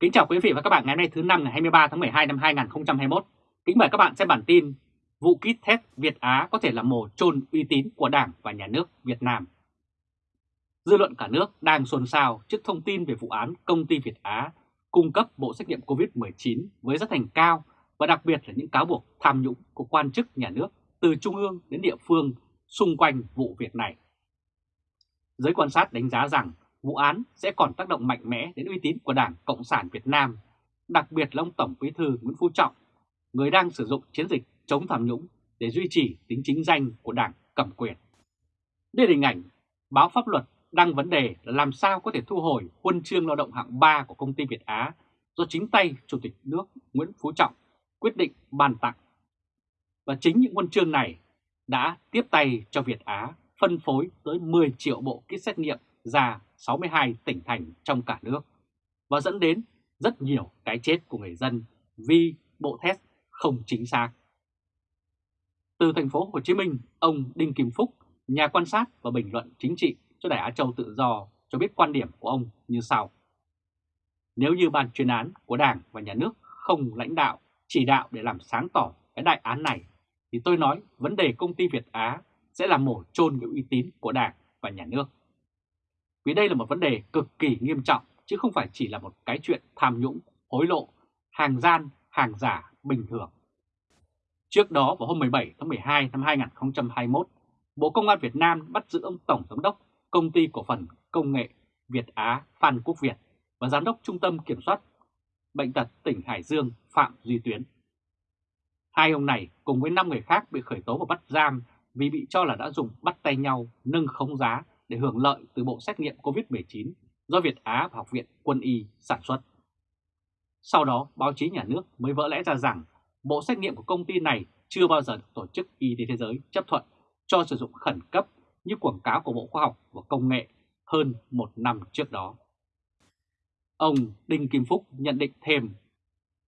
Kính chào quý vị và các bạn ngày hôm nay thứ năm ngày 23 tháng 12 năm 2021. Kính mời các bạn xem bản tin vụ kit test Việt Á có thể là mồ chôn uy tín của Đảng và Nhà nước Việt Nam. Dư luận cả nước đang xôn xao trước thông tin về vụ án công ty Việt Á cung cấp bộ xét nghiệm COVID-19 với giá thành cao và đặc biệt là những cáo buộc tham nhũng của quan chức nhà nước từ trung ương đến địa phương xung quanh vụ việc này. Giới quan sát đánh giá rằng vụ án sẽ còn tác động mạnh mẽ đến uy tín của Đảng Cộng sản Việt Nam, đặc biệt là ông Tổng Bí thư Nguyễn Phú Trọng, người đang sử dụng chiến dịch chống tham nhũng để duy trì tính chính danh của Đảng cầm quyền. Đây là hình ảnh báo pháp luật đăng vấn đề là làm sao có thể thu hồi huân chương lao động hạng 3 của công ty Việt Á do chính tay Chủ tịch nước Nguyễn Phú Trọng quyết định ban tặng. Và chính những huân chương này đã tiếp tay cho Việt Á phân phối tới 10 triệu bộ kit xét nghiệm ra 62 tỉnh thành trong cả nước và dẫn đến rất nhiều cái chết của người dân vì bộ test không chính xác. Từ thành phố Hồ Chí Minh, ông Đinh Kim Phúc, nhà quan sát và bình luận chính trị cho Đài Á Châu Tự Do cho biết quan điểm của ông như sau. Nếu như ban chuyên án của Đảng và Nhà nước không lãnh đạo, chỉ đạo để làm sáng tỏ cái đại án này, thì tôi nói vấn đề công ty Việt Á sẽ là mổ trôn cái uy tín của Đảng và Nhà nước. Vì đây là một vấn đề cực kỳ nghiêm trọng chứ không phải chỉ là một cái chuyện tham nhũng, hối lộ, hàng gian, hàng giả bình thường. Trước đó vào hôm 17 tháng 12 năm 2021, Bộ Công an Việt Nam bắt giữ ông Tổng Giám đốc Công ty Cổ phần Công nghệ Việt Á Phan Quốc Việt và Giám đốc Trung tâm Kiểm soát Bệnh tật tỉnh Hải Dương Phạm Duy Tuyến. Hai ông này cùng với 5 người khác bị khởi tố và bắt giam vì bị cho là đã dùng bắt tay nhau nâng khống giá để hưởng lợi từ bộ xét nghiệm COVID-19 do Việt Á và Học viện Quân y sản xuất. Sau đó, báo chí nhà nước mới vỡ lẽ ra rằng bộ xét nghiệm của công ty này chưa bao giờ được Tổ chức Y tế Thế giới chấp thuận cho sử dụng khẩn cấp như quảng cáo của Bộ Khoa học và Công nghệ hơn một năm trước đó. Ông Đinh Kim Phúc nhận định thêm,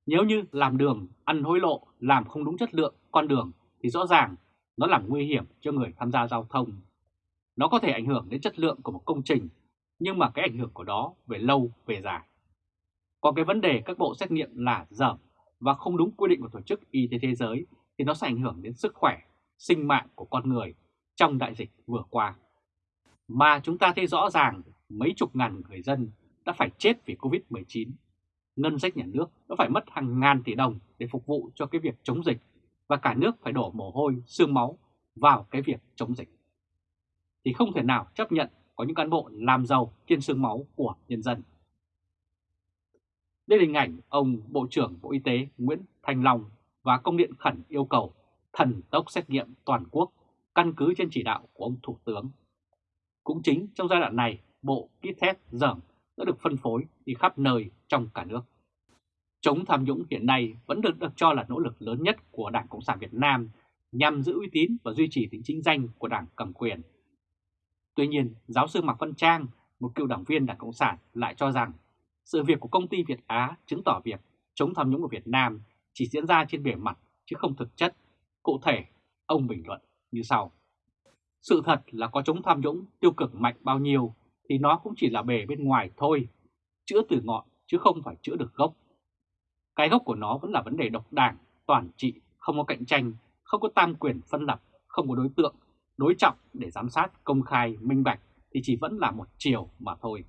nếu như làm đường, ăn hối lộ, làm không đúng chất lượng con đường thì rõ ràng nó làm nguy hiểm cho người tham gia giao thông. Nó có thể ảnh hưởng đến chất lượng của một công trình, nhưng mà cái ảnh hưởng của đó về lâu về dài. Còn cái vấn đề các bộ xét nghiệm là dởm và không đúng quy định của Tổ chức Y tế Thế giới thì nó sẽ ảnh hưởng đến sức khỏe, sinh mạng của con người trong đại dịch vừa qua. Mà chúng ta thấy rõ ràng mấy chục ngàn người dân đã phải chết vì Covid-19. Ngân sách nhà nước đã phải mất hàng ngàn tỷ đồng để phục vụ cho cái việc chống dịch và cả nước phải đổ mồ hôi, xương máu vào cái việc chống dịch. Thì không thể nào chấp nhận có những cán bộ làm giàu trên xương máu của nhân dân. Đây là hình ảnh ông Bộ trưởng Bộ Y tế Nguyễn Thành Long và công điện khẩn yêu cầu thần tốc xét nghiệm toàn quốc căn cứ trên chỉ đạo của ông Thủ tướng. Cũng chính trong giai đoạn này, bộ kit test dởm đã được phân phối đi khắp nơi trong cả nước. Chống tham nhũng hiện nay vẫn được được cho là nỗ lực lớn nhất của Đảng Cộng sản Việt Nam nhằm giữ uy tín và duy trì tính chính danh của Đảng cầm quyền. Tuy nhiên, giáo sư Mạc Văn Trang, một cựu đảng viên Đảng Cộng sản lại cho rằng sự việc của công ty Việt Á chứng tỏ việc chống tham nhũng của Việt Nam chỉ diễn ra trên bề mặt chứ không thực chất. Cụ thể, ông bình luận như sau. Sự thật là có chống tham nhũng tiêu cực mạnh bao nhiêu thì nó cũng chỉ là bề bên ngoài thôi, chữa từ ngọn chứ không phải chữa được gốc. Cái gốc của nó vẫn là vấn đề độc đảng, toàn trị, không có cạnh tranh, không có tam quyền phân lập, không có đối tượng, đối trọng để giám sát công khai, minh bạch thì chỉ vẫn là một chiều mà thôi.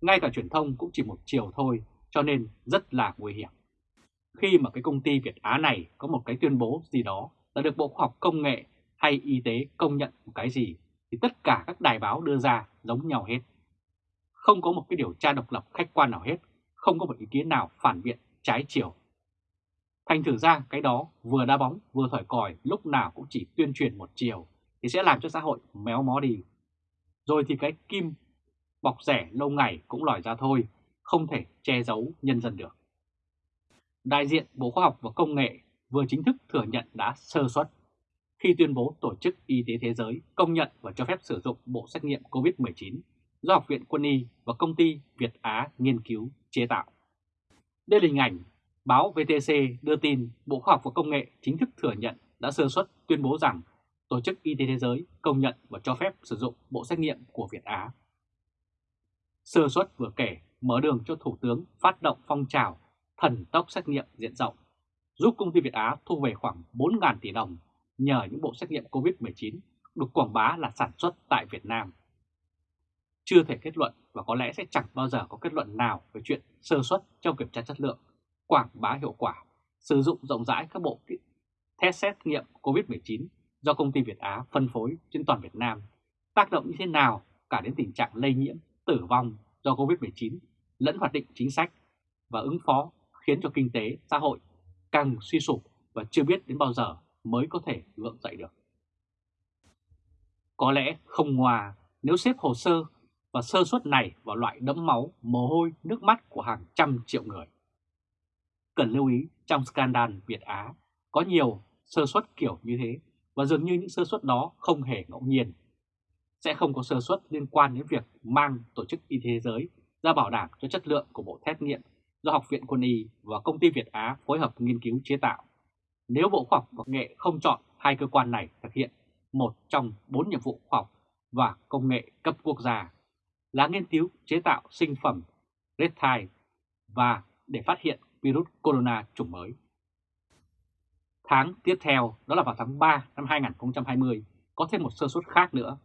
Ngay cả truyền thông cũng chỉ một chiều thôi, cho nên rất là nguy hiểm. Khi mà cái công ty Việt Á này có một cái tuyên bố gì đó là được Bộ Khoa học Công nghệ hay Y tế công nhận một cái gì thì tất cả các đài báo đưa ra giống nhau hết. Không có một cái điều tra độc lập khách quan nào hết, không có một ý kiến nào phản biện trái chiều. Thành thử ra cái đó vừa đá bóng vừa thổi còi lúc nào cũng chỉ tuyên truyền một chiều thì sẽ làm cho xã hội méo mó đi. Rồi thì cái kim bọc rẻ lâu ngày cũng lòi ra thôi, không thể che giấu nhân dân được. Đại diện Bộ Khoa học và Công nghệ vừa chính thức thừa nhận đã sơ suất khi tuyên bố Tổ chức Y tế Thế giới công nhận và cho phép sử dụng bộ xét nghiệm COVID-19 do Học viện Quân y và công ty Việt Á nghiên cứu chế tạo. Đây là hình ảnh báo VTC đưa tin Bộ Khoa học và Công nghệ chính thức thừa nhận đã sơ suất tuyên bố rằng Tổ chức Y tế Thế giới công nhận và cho phép sử dụng bộ xét nghiệm của Việt Á. Sơ suất vừa kể mở đường cho Thủ tướng phát động phong trào thần tốc xét nghiệm diện rộng, giúp công ty Việt Á thu về khoảng 4.000 tỷ đồng nhờ những bộ xét nghiệm COVID-19 được quảng bá là sản xuất tại Việt Nam. Chưa thể kết luận và có lẽ sẽ chẳng bao giờ có kết luận nào về chuyện sơ suất trong kiểm tra chất lượng, quảng bá hiệu quả, sử dụng rộng rãi các bộ test xét nghiệm COVID-19 do công ty Việt Á phân phối trên toàn Việt Nam, tác động như thế nào cả đến tình trạng lây nhiễm, tử vong do COVID-19 lẫn hoạt định chính sách và ứng phó khiến cho kinh tế, xã hội càng suy sụp và chưa biết đến bao giờ mới có thể gượng dậy được. Có lẽ không hòa nếu xếp hồ sơ và sơ suất này vào loại đẫm máu, mồ hôi, nước mắt của hàng trăm triệu người. Cần lưu ý trong scandal Việt Á có nhiều sơ suất kiểu như thế và dường như những sơ suất đó không hề ngẫu nhiên. Sẽ không có sơ suất liên quan đến việc mang Tổ chức Y tế Thế giới ra bảo đảm cho chất lượng của bộ test nghiệm do Học viện Quân y và Công ty Việt Á phối hợp nghiên cứu chế tạo. Nếu Bộ Khoa học và Công nghệ không chọn hai cơ quan này thực hiện một trong bốn nhiệm vụ khoa học và công nghệ cấp quốc gia là nghiên cứu chế tạo sinh phẩm Redtile và để phát hiện virus corona chủng mới. Tháng tiếp theo, đó là vào tháng 3 năm 2020, có thêm một sơ suất khác nữa,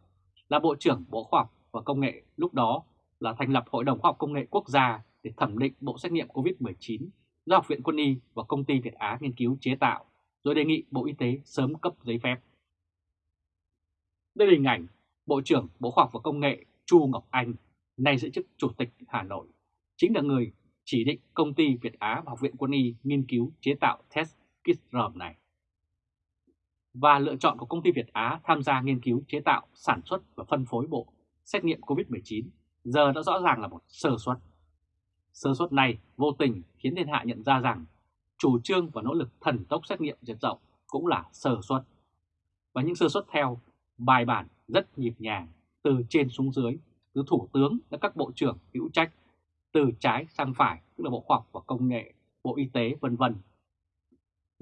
là Bộ trưởng Bộ Khoa học và Công nghệ lúc đó là thành lập Hội đồng Khoa học Công nghệ Quốc gia để thẩm định bộ xét nghiệm COVID-19 do Học viện Quân y và Công ty Việt Á nghiên cứu chế tạo, rồi đề nghị Bộ Y tế sớm cấp giấy phép. Đây là hình ảnh Bộ trưởng Bộ Khoa học và Công nghệ Chu Ngọc Anh, nay giữ chức Chủ tịch Hà Nội, chính là người chỉ định công ty Việt Á và Học viện Quân y nghiên cứu chế tạo test Kitrom này. Và lựa chọn của công ty Việt Á tham gia nghiên cứu chế tạo, sản xuất và phân phối bộ xét nghiệm COVID-19 giờ đã rõ ràng là một sơ suất. Sơ suất này vô tình khiến thiên hạ nhận ra rằng chủ trương và nỗ lực thần tốc xét nghiệm diện rộng cũng là sơ suất. Và những sơ suất theo bài bản rất nhịp nhàng từ trên xuống dưới, từ thủ tướng đến các bộ trưởng hữu trách, từ trái sang phải tức là Bộ Khoa học và Công nghệ, Bộ Y tế vân vân.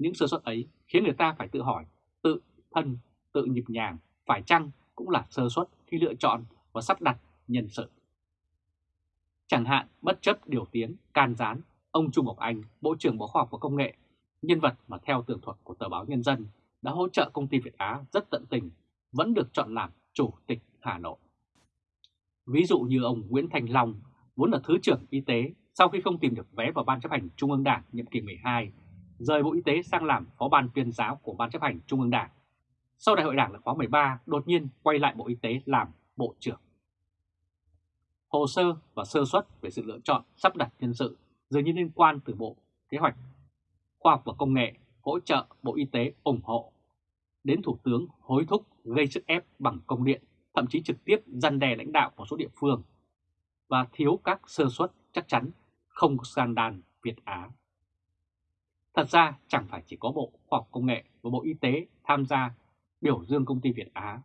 Những sơ suất ấy khiến người ta phải tự hỏi tự thân, tự nhịp nhàng phải chăng cũng là sơ suất khi lựa chọn và sắp đặt nhân sự. Chẳng hạn bất chấp điều tiếng, can gián, ông Trung Ngọc Anh, Bộ trưởng Bộ Khoa học và Công nghệ, nhân vật mà theo tường thuật của tờ báo Nhân dân đã hỗ trợ công ty Việt Á rất tận tình, vẫn được chọn làm Chủ tịch Hà Nội. Ví dụ như ông Nguyễn Thành Long, vốn là Thứ trưởng Y tế, sau khi không tìm được vé vào Ban chấp hành Trung ương Đảng nhiệm kỳ 12, rời Bộ Y tế sang làm Phó Ban tuyên giáo của Ban chấp hành Trung ương Đảng. Sau Đại hội Đảng là khóa 13, đột nhiên quay lại Bộ Y tế làm Bộ trưởng hồ sơ và sơ suất về sự lựa chọn sắp đặt nhân sự dường như liên quan từ Bộ Kế hoạch Khoa học và Công nghệ hỗ trợ Bộ Y tế ủng hộ, đến Thủ tướng hối thúc gây sức ép bằng công điện, thậm chí trực tiếp gian đe lãnh đạo một số địa phương, và thiếu các sơ suất chắc chắn không scandal Việt Á. Thật ra chẳng phải chỉ có Bộ Khoa học Công nghệ và Bộ Y tế tham gia biểu dương công ty Việt Á,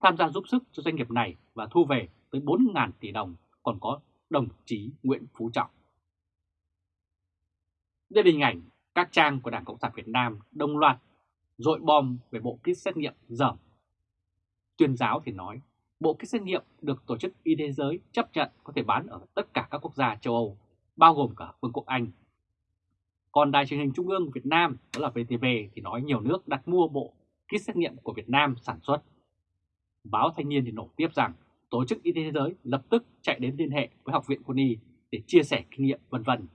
tham gia giúp sức cho doanh nghiệp này và thu về tới 4.000 tỷ đồng còn có đồng chí Nguyễn Phú Trọng. Đây là hình ảnh các trang của Đảng Cộng sản Việt Nam đồng loạt dội bom về bộ kit xét nghiệm dởm. Tuyên giáo thì nói, bộ kit xét nghiệm được Tổ chức Y tế giới chấp nhận có thể bán ở tất cả các quốc gia châu Âu, bao gồm cả Vương quốc Anh. Còn Đài truyền hình Trung ương Việt Nam, đó là VTV, thì nói nhiều nước đặt mua bộ kit xét nghiệm của Việt Nam sản xuất. Báo Thanh niên thì nổi tiếp rằng Tổ chức Y tế Thế giới lập tức chạy đến liên hệ với Học viện Quân y để chia sẻ kinh nghiệm vân vân.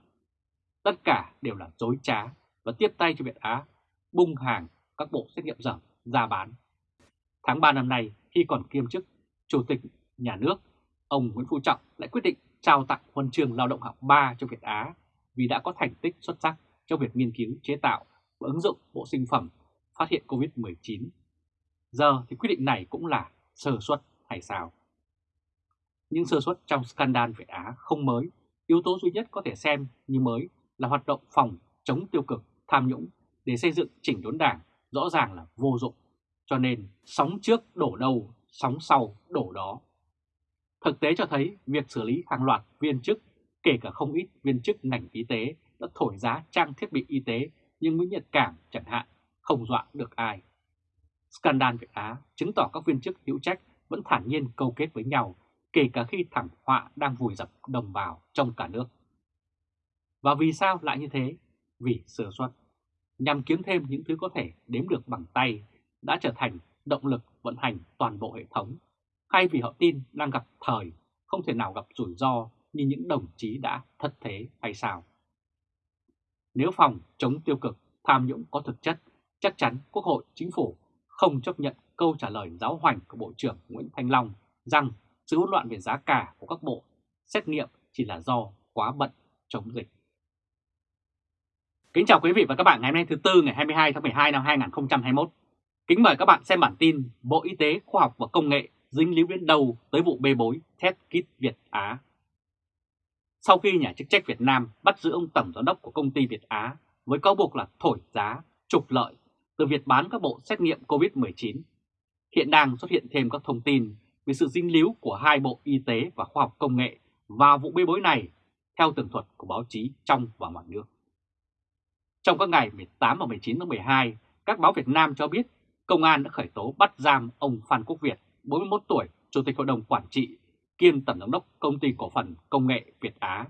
Tất cả đều là dối trá và tiếp tay cho Việt Á bung hàng các bộ xét nghiệm dởm ra bán. Tháng 3 năm nay, khi còn kiêm chức Chủ tịch Nhà nước, ông Nguyễn Phú Trọng lại quyết định trao tặng huân chương lao động hạng 3 cho Việt Á vì đã có thành tích xuất sắc trong việc nghiên cứu chế tạo và ứng dụng bộ sinh phẩm phát hiện COVID-19. Giờ thì quyết định này cũng là sơ suất hay sao? Những sơ suất trong scandal Việt Á không mới, yếu tố duy nhất có thể xem như mới là hoạt động phòng chống tiêu cực, tham nhũng để xây dựng chỉnh đốn đảng rõ ràng là vô dụng. Cho nên sóng trước đổ đầu, sóng sau đổ đó. Thực tế cho thấy việc xử lý hàng loạt viên chức, kể cả không ít viên chức ngành y tế đã thổi giá trang thiết bị y tế nhưng Nguyễn Nhật Cảm chẳng hạn không dọa được ai. Scandal Việt Á chứng tỏ các viên chức hữu trách vẫn thản nhiên câu kết với nhau kể cả khi thảm họa đang vùi dập đồng bào trong cả nước. Và vì sao lại như thế? Vì sửa xuất nhằm kiếm thêm những thứ có thể đếm được bằng tay, đã trở thành động lực vận hành toàn bộ hệ thống, hay vì họ tin đang gặp thời, không thể nào gặp rủi ro như những đồng chí đã thất thế hay sao? Nếu phòng chống tiêu cực, tham nhũng có thực chất, chắc chắn Quốc hội, Chính phủ không chấp nhận câu trả lời giáo hoành của Bộ trưởng Nguyễn Thanh Long rằng sự hỗn loạn về giá cả của các bộ xét nghiệm chỉ là do quá bận chống dịch. Kính chào quý vị và các bạn ngày hôm nay thứ Tư ngày 22 tháng 12 năm 2021. Kính mời các bạn xem bản tin Bộ Y tế Khoa học và Công nghệ dính líu đến đầu tới vụ bê bối test kit Việt Á. Sau khi nhà chức trách Việt Nam bắt giữ ông tổng giám đốc của công ty Việt Á với cáo buộc là thổi giá, trục lợi từ việc bán các bộ xét nghiệm COVID-19, hiện đang xuất hiện thêm các thông tin về sự dính líu của hai bộ Y tế và Khoa học Công nghệ vào vụ bê bối này theo tường thuật của báo chí trong và ngoài nước. Trong các ngày 18 và 19 tháng 12, các báo Việt Nam cho biết công an đã khởi tố bắt giam ông Phan Quốc Việt, 41 tuổi, Chủ tịch Hội đồng Quản trị, kiêm Tổng giám đốc Công ty Cổ phần Công nghệ Việt Á,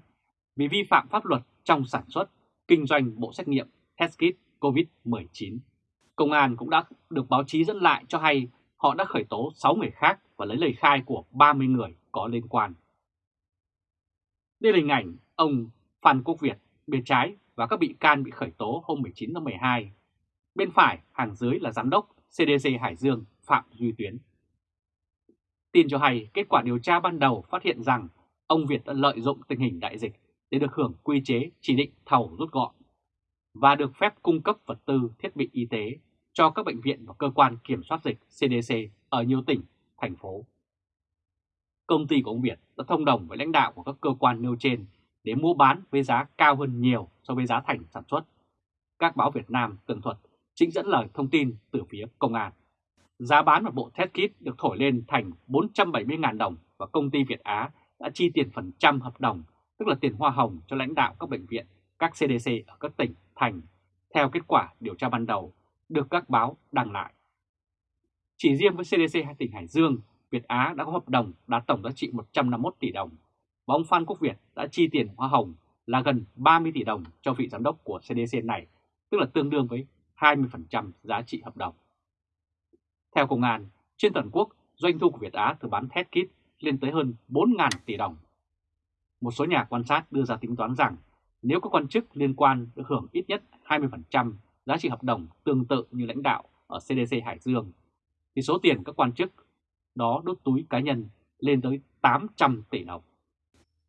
vì vi phạm pháp luật trong sản xuất, kinh doanh bộ xét nghiệm test kit COVID-19. Công an cũng đã được báo chí dẫn lại cho hay họ đã khởi tố 6 người khác và lấy lời khai của 30 người có liên quan. Đây là hình ảnh ông Phan Quốc Việt bên trái và các bị can bị khởi tố hôm 19 tháng 12. Bên phải hàng dưới là Giám đốc CDC Hải Dương Phạm Duy Tuyến. Tin cho hay kết quả điều tra ban đầu phát hiện rằng ông Việt đã lợi dụng tình hình đại dịch để được hưởng quy chế chỉ định thầu rút gọn và được phép cung cấp vật tư thiết bị y tế cho các bệnh viện và cơ quan kiểm soát dịch CDC ở nhiều tỉnh, thành phố. Công ty của ông Việt đã thông đồng với lãnh đạo của các cơ quan nêu trên để mua bán với giá cao hơn nhiều so với giá thành sản xuất. Các báo Việt Nam tường thuật trích dẫn lời thông tin từ phía công an. Giá bán một bộ test kit được thổi lên thành 470.000 đồng và công ty Việt Á đã chi tiền phần trăm hợp đồng, tức là tiền hoa hồng cho lãnh đạo các bệnh viện, các CDC ở các tỉnh, thành, theo kết quả điều tra ban đầu được các báo đăng lại. Chỉ riêng với CDC hai tỉnh Hải Dương, Việt Á đã có hợp đồng đạt tổng giá trị 151 tỷ đồng và ông Phan Quốc Việt đã chi tiền hoa hồng là gần 30 tỷ đồng cho vị giám đốc của CDC này, tức là tương đương với 20% giá trị hợp đồng. Theo Công an, trên toàn quốc, doanh thu của Việt Á từ bán test kit lên tới hơn 4.000 tỷ đồng. Một số nhà quan sát đưa ra tính toán rằng nếu các quan chức liên quan được hưởng ít nhất 20% giá trị hợp đồng tương tự như lãnh đạo ở CDC Hải Dương, thì số tiền các quan chức đó đốt túi cá nhân lên tới 800 tỷ đồng.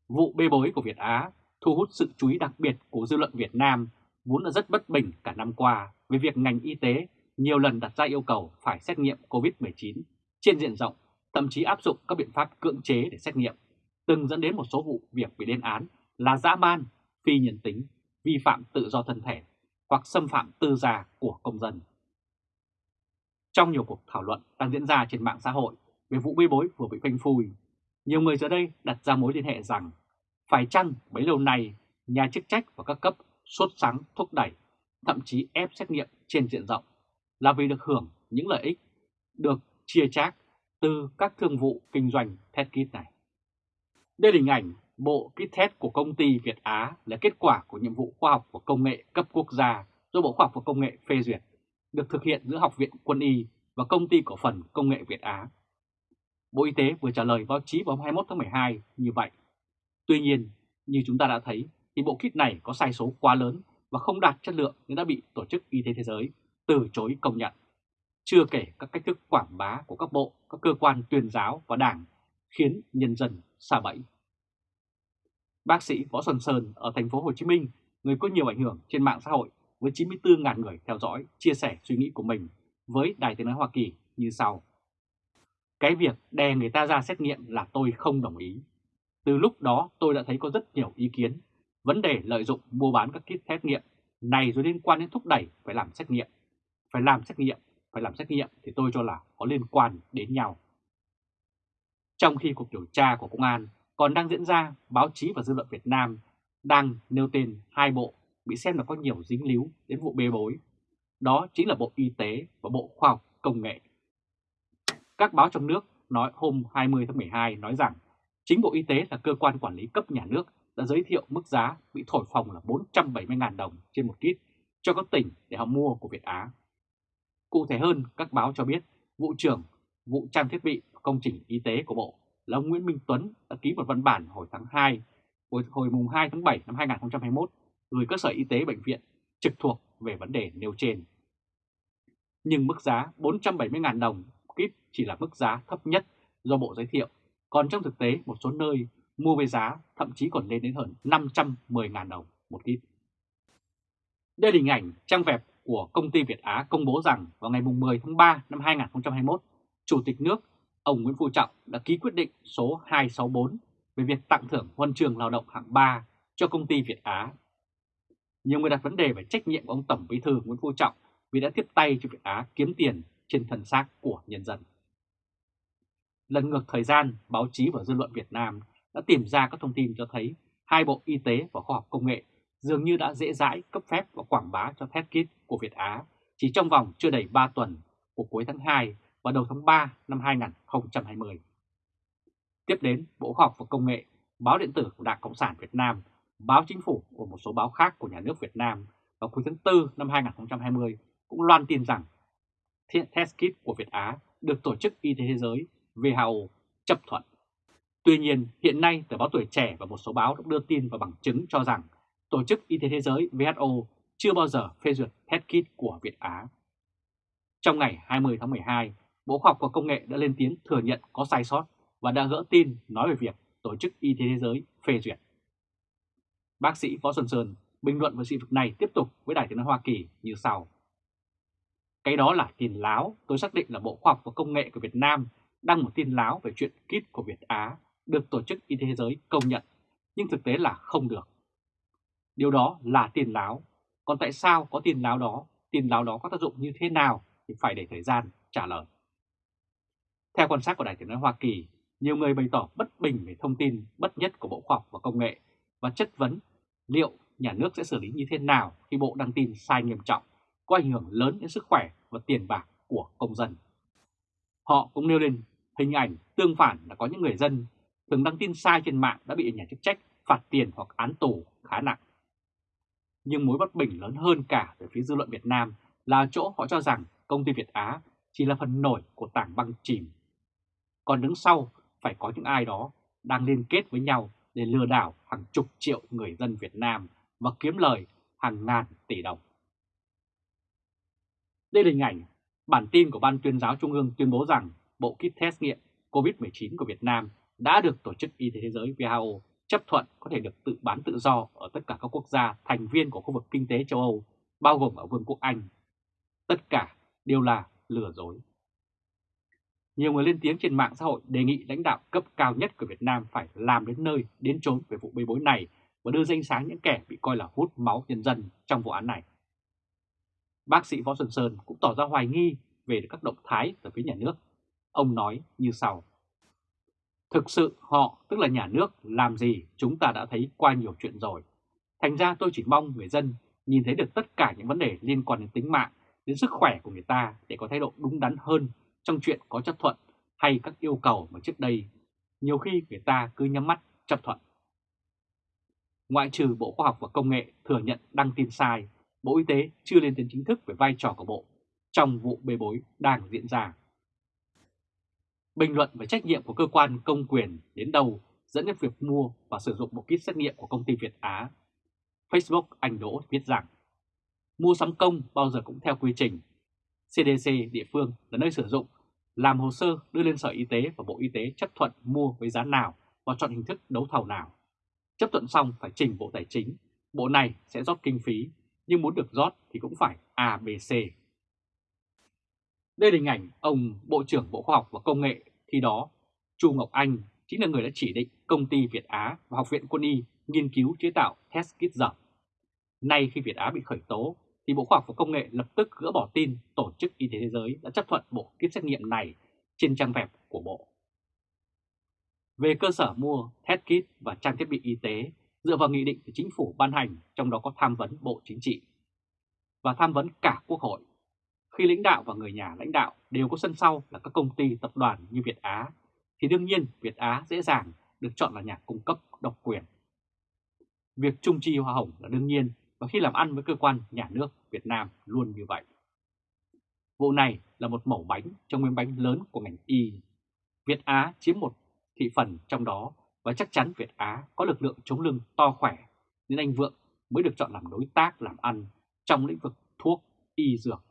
Vụ bê bối của Việt Á thu hút sự chú ý đặc biệt của dư luận Việt Nam vốn đã rất bất bình cả năm qua về việc ngành y tế nhiều lần đặt ra yêu cầu phải xét nghiệm COVID-19 trên diện rộng, thậm chí áp dụng các biện pháp cưỡng chế để xét nghiệm, từng dẫn đến một số vụ việc bị lên án là dã man, phi nhân tính, vi phạm tự do thân thể hoặc xâm phạm tư gia của công dân. Trong nhiều cuộc thảo luận đang diễn ra trên mạng xã hội về vụ bê bối vừa bị phanh phui, nhiều người giờ đây đặt ra mối liên hệ rằng phải chăng bấy lâu nay nhà chức trách và các cấp sốt sáng thúc đẩy, thậm chí ép xét nghiệm trên diện rộng là vì được hưởng những lợi ích được chia chác từ các thương vụ kinh doanh test kit này. Đây là hình ảnh bộ kit test của công ty Việt Á là kết quả của nhiệm vụ khoa học và công nghệ cấp quốc gia do Bộ Khoa học và Công nghệ phê duyệt, được thực hiện giữa Học viện Quân y và Công ty Cổ phần Công nghệ Việt Á. Bộ Y tế vừa trả lời báo chí vào hôm 21 tháng 12 như vậy. Tuy nhiên, như chúng ta đã thấy, thì bộ kit này có sai số quá lớn và không đạt chất lượng nên đã bị Tổ chức Y tế Thế giới từ chối công nhận. Chưa kể các cách thức quảng bá của các bộ, các cơ quan tuyên giáo và đảng khiến nhân dân xa bẫy. Bác sĩ Võ Xuân Sơn ở thành phố Hồ Chí Minh, người có nhiều ảnh hưởng trên mạng xã hội với 94.000 người theo dõi, chia sẻ suy nghĩ của mình với Đài Tiếng Nói Hoa Kỳ như sau. Cái việc đè người ta ra xét nghiệm là tôi không đồng ý. Từ lúc đó tôi đã thấy có rất nhiều ý kiến. Vấn đề lợi dụng mua bán các kit xét nghiệm này rồi liên quan đến thúc đẩy phải làm xét nghiệm. Phải làm xét nghiệm, phải làm xét nghiệm thì tôi cho là có liên quan đến nhau. Trong khi cuộc điều tra của công an còn đang diễn ra, báo chí và dư luận Việt Nam đang nêu tên hai bộ bị xem là có nhiều dính líu đến vụ bê bối. Đó chính là Bộ Y tế và Bộ Khoa học Công nghệ. Các báo trong nước nói hôm 20 tháng 12 nói rằng Chính Bộ Y tế là cơ quan quản lý cấp nhà nước đã giới thiệu mức giá bị thổi phồng là 470.000 đồng trên một kit cho các tỉnh để họ mua của Việt Á. Cụ thể hơn, các báo cho biết vụ trưởng vụ trang thiết bị công trình y tế của Bộ là ông Nguyễn Minh Tuấn đã ký một văn bản hồi tháng 2, hồi, hồi mùng 2 tháng 7 năm 2021 gửi cơ sở y tế bệnh viện trực thuộc về vấn đề nêu trên. Nhưng mức giá 470.000 đồng kit chỉ là mức giá thấp nhất do Bộ giới thiệu, còn trong thực tế một số nơi mua với giá thậm chí còn lên đến hơn 510.000 đồng một kit. Đây là hình ảnh trang web của công ty Việt Á công bố rằng vào ngày 10 tháng 3 năm 2021, Chủ tịch nước ông Nguyễn Phú Trọng đã ký quyết định số 264 về việc tặng thưởng huân trường lao động hạng 3 cho công ty Việt Á. Nhiều người đặt vấn đề về trách nhiệm của ông Tổng Bí thư Nguyễn Phú Trọng vì đã tiếp tay cho Việt Á kiếm tiền trên thân xác của nhân dân. Lần ngược thời gian, báo chí và dư luận Việt Nam đã tìm ra các thông tin cho thấy hai Bộ Y tế và Khoa học Công nghệ dường như đã dễ dãi cấp phép và quảng bá cho test kit của Việt Á chỉ trong vòng chưa đầy 3 tuần của cuối tháng 2 và đầu tháng 3 năm 2020. Tiếp đến, Bộ Khoa học và Công nghệ, Báo Điện tử của Đảng Cộng sản Việt Nam, Báo Chính phủ và một số báo khác của nhà nước Việt Nam vào cuối tháng 4 năm 2020 cũng loan tin rằng test kit của Việt Á được Tổ chức Y tế Thế giới WHO chấp thuận. Tuy nhiên, hiện nay tờ báo Tuổi Trẻ và một số báo đã đưa tin và bằng chứng cho rằng Tổ chức Y tế Thế giới WHO chưa bao giờ phê duyệt test kit của Việt Á. Trong ngày 20 tháng 12, Bộ Khoa học và Công nghệ đã lên tiếng thừa nhận có sai sót và đã gỡ tin nói về việc Tổ chức Y tế Thế giới phê duyệt. Bác sĩ Võ Xuân Sơn bình luận về sự việc này tiếp tục với Đài tiếng nói Hoa Kỳ như sau. Cái đó là tin láo, tôi xác định là Bộ Khoa học và Công nghệ của Việt Nam đăng một tin láo về chuyện kit của Việt Á được Tổ chức Y tế Thế giới công nhận, nhưng thực tế là không được. Điều đó là tiền láo, còn tại sao có tiền láo đó, Tiền láo đó có tác dụng như thế nào thì phải để thời gian trả lời. Theo quan sát của Đài tiếng nói Hoa Kỳ, nhiều người bày tỏ bất bình về thông tin bất nhất của Bộ Khoa học và Công nghệ và chất vấn liệu nhà nước sẽ xử lý như thế nào khi Bộ đăng tin sai nghiêm trọng, có ảnh hưởng lớn đến sức khỏe và tiền bạc của công dân. Họ cũng nêu lên hình ảnh tương phản là có những người dân thường đăng tin sai trên mạng đã bị nhà chức trách phạt tiền hoặc án tù khá nặng. Nhưng mối bất bình lớn hơn cả về phía dư luận Việt Nam là chỗ họ cho rằng công ty Việt Á chỉ là phần nổi của tảng băng chìm. Còn đứng sau phải có những ai đó đang liên kết với nhau để lừa đảo hàng chục triệu người dân Việt Nam và kiếm lời hàng ngàn tỷ đồng. Đây là hình ảnh bản tin của Ban tuyên giáo Trung ương tuyên bố rằng bộ kit test nghiệm COVID-19 của Việt Nam đã được Tổ chức Y tế Thế giới WHO chấp thuận có thể được tự bán tự do ở tất cả các quốc gia thành viên của khu vực kinh tế châu Âu, bao gồm ở Vương quốc Anh. Tất cả đều là lừa dối. Nhiều người lên tiếng trên mạng xã hội đề nghị lãnh đạo cấp cao nhất của Việt Nam phải làm đến nơi, đến chốn về vụ bê bối này và đưa danh sáng những kẻ bị coi là hút máu nhân dân trong vụ án này. Bác sĩ Võ Xuân Sơn cũng tỏ ra hoài nghi về các động thái từ phía nhà nước. Ông nói như sau. Thực sự họ, tức là nhà nước, làm gì chúng ta đã thấy qua nhiều chuyện rồi. Thành ra tôi chỉ mong người dân nhìn thấy được tất cả những vấn đề liên quan đến tính mạng, đến sức khỏe của người ta để có thái độ đúng đắn hơn trong chuyện có chấp thuận hay các yêu cầu mà trước đây nhiều khi người ta cứ nhắm mắt chấp thuận. Ngoại trừ Bộ Khoa học và Công nghệ thừa nhận đăng tin sai, Bộ Y tế chưa lên tiếng chính thức về vai trò của Bộ trong vụ bê bối đang diễn ra. Bình luận về trách nhiệm của cơ quan công quyền đến đâu dẫn đến việc mua và sử dụng bộ kit xét nghiệm của công ty Việt Á. Facebook Anh Đỗ viết rằng, mua sắm công bao giờ cũng theo quy trình. CDC địa phương là nơi sử dụng, làm hồ sơ đưa lên Sở Y tế và Bộ Y tế chấp thuận mua với giá nào và chọn hình thức đấu thầu nào. Chấp thuận xong phải trình Bộ Tài chính, Bộ này sẽ rót kinh phí, nhưng muốn được rót thì cũng phải ABC. Đây là hình ảnh ông Bộ trưởng Bộ Khoa học và Công nghệ khi đó, Chu Ngọc Anh chính là người đã chỉ định công ty Việt Á và Học viện Quân y nghiên cứu chế tạo test kit dởm. Nay khi Việt Á bị khởi tố, thì Bộ Khoa học và Công nghệ lập tức gỡ bỏ tin Tổ chức Y tế Thế giới đã chấp thuận bộ kit xét nghiệm này trên trang web của Bộ. Về cơ sở mua test kit và trang thiết bị y tế dựa vào nghị định của chính phủ ban hành, trong đó có tham vấn Bộ Chính trị và tham vấn cả Quốc hội khi lãnh đạo và người nhà lãnh đạo đều có sân sau là các công ty tập đoàn như Việt Á, thì đương nhiên Việt Á dễ dàng được chọn là nhà cung cấp độc quyền. Việc trung chi hoa hồng là đương nhiên và khi làm ăn với cơ quan nhà nước Việt Nam luôn như vậy. Vụ này là một mẩu bánh trong miếng bánh lớn của ngành y. Việt Á chiếm một thị phần trong đó và chắc chắn Việt Á có lực lượng chống lưng to khỏe nên anh Vượng mới được chọn làm đối tác làm ăn trong lĩnh vực thuốc, y dược.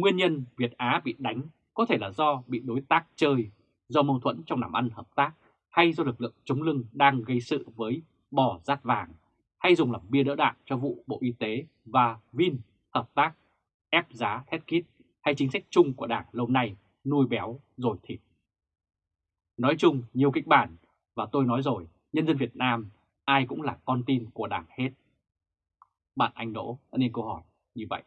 Nguyên nhân Việt Á bị đánh có thể là do bị đối tác chơi, do mâu thuẫn trong làm ăn hợp tác hay do lực lượng chống lưng đang gây sự với bò rát vàng hay dùng làm bia đỡ đạn cho vụ Bộ Y tế và Vin hợp tác ép giá thét kít hay chính sách chung của Đảng lâu nay nuôi béo rồi thịt. Nói chung nhiều kịch bản và tôi nói rồi, nhân dân Việt Nam ai cũng là con tin của Đảng hết. Bạn Anh Đỗ đã nên câu hỏi như vậy.